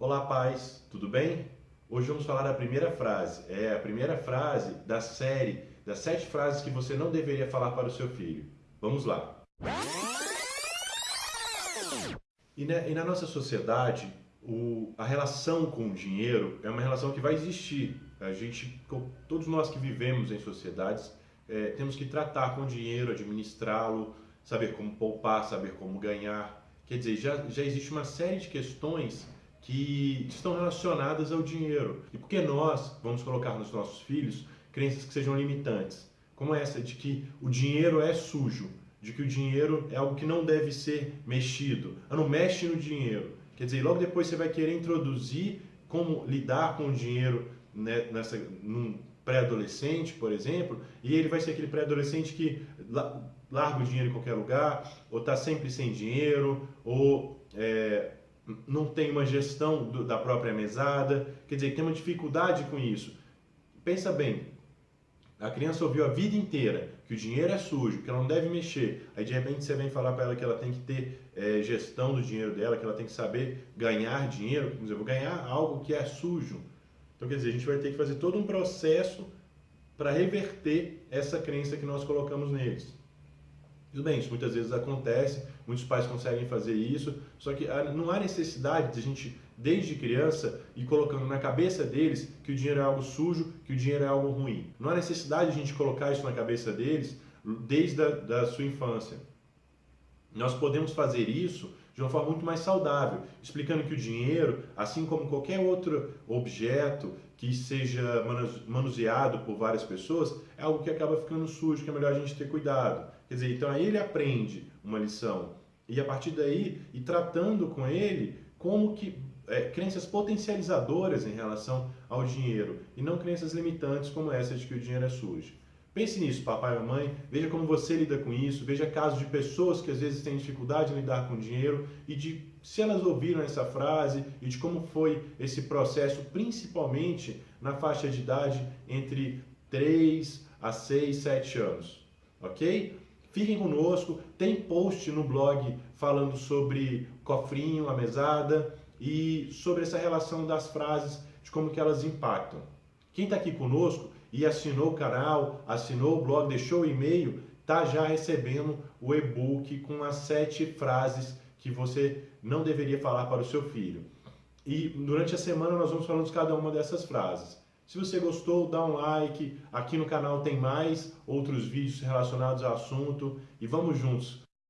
Olá, pais, tudo bem? Hoje vamos falar da primeira frase. É a primeira frase da série das sete frases que você não deveria falar para o seu filho. Vamos lá. E na, e na nossa sociedade, o, a relação com o dinheiro é uma relação que vai existir. A gente, todos nós que vivemos em sociedades, é, temos que tratar com o dinheiro, administrá-lo, saber como poupar, saber como ganhar. Quer dizer, já, já existe uma série de questões que estão relacionadas ao dinheiro. E por que nós vamos colocar nos nossos filhos crenças que sejam limitantes? Como essa de que o dinheiro é sujo, de que o dinheiro é algo que não deve ser mexido. Ah, não mexe no dinheiro. Quer dizer, logo depois você vai querer introduzir como lidar com o dinheiro né, nessa, num pré-adolescente, por exemplo, e ele vai ser aquele pré-adolescente que larga o dinheiro em qualquer lugar, ou está sempre sem dinheiro, ou é, não tem uma gestão do, da própria mesada, quer dizer, tem uma dificuldade com isso. Pensa bem, a criança ouviu a vida inteira que o dinheiro é sujo, que ela não deve mexer. Aí de repente você vem falar para ela que ela tem que ter é, gestão do dinheiro dela, que ela tem que saber ganhar dinheiro. Quer dizer, vou ganhar algo que é sujo. Então quer dizer, a gente vai ter que fazer todo um processo para reverter essa crença que nós colocamos neles. Tudo bem, isso muitas vezes acontece, muitos pais conseguem fazer isso, só que não há necessidade de a gente, desde criança, ir colocando na cabeça deles que o dinheiro é algo sujo, que o dinheiro é algo ruim. Não há necessidade de a gente colocar isso na cabeça deles desde a da sua infância. Nós podemos fazer isso de uma forma muito mais saudável, explicando que o dinheiro, assim como qualquer outro objeto que seja manuseado por várias pessoas, é algo que acaba ficando sujo, que é melhor a gente ter cuidado. Quer dizer, então aí ele aprende uma lição e a partir daí e tratando com ele como que é, crenças potencializadoras em relação ao dinheiro e não crenças limitantes como essa de que o dinheiro é sujo. Pense nisso, papai e mamãe, veja como você lida com isso, veja casos de pessoas que às vezes têm dificuldade em lidar com dinheiro e de se elas ouviram essa frase e de como foi esse processo, principalmente na faixa de idade entre 3 a 6, 7 anos, ok? Fiquem conosco, tem post no blog falando sobre cofrinho, a mesada e sobre essa relação das frases, de como que elas impactam. Quem está aqui conosco e assinou o canal, assinou o blog, deixou o e-mail, está já recebendo o e-book com as sete frases que você não deveria falar para o seu filho. E durante a semana nós vamos falando de cada uma dessas frases. Se você gostou, dá um like. Aqui no canal tem mais outros vídeos relacionados ao assunto e vamos juntos